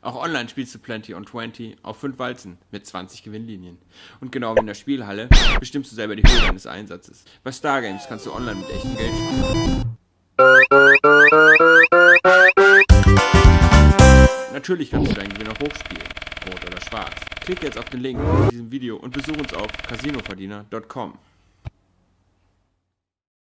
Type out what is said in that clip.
Auch online spielst du Plenty on 20 auf 5 Walzen mit 20 Gewinnlinien. Und genau wie in der Spielhalle bestimmst du selber die Höhe deines Einsatzes. Bei Stargames kannst du online mit echtem Geld spielen. Natürlich kannst du deinen Gewinn auch hochspielen, rot oder schwarz. Klicke jetzt auf den Link in diesem Video und besuche uns auf casinoverdiener.com.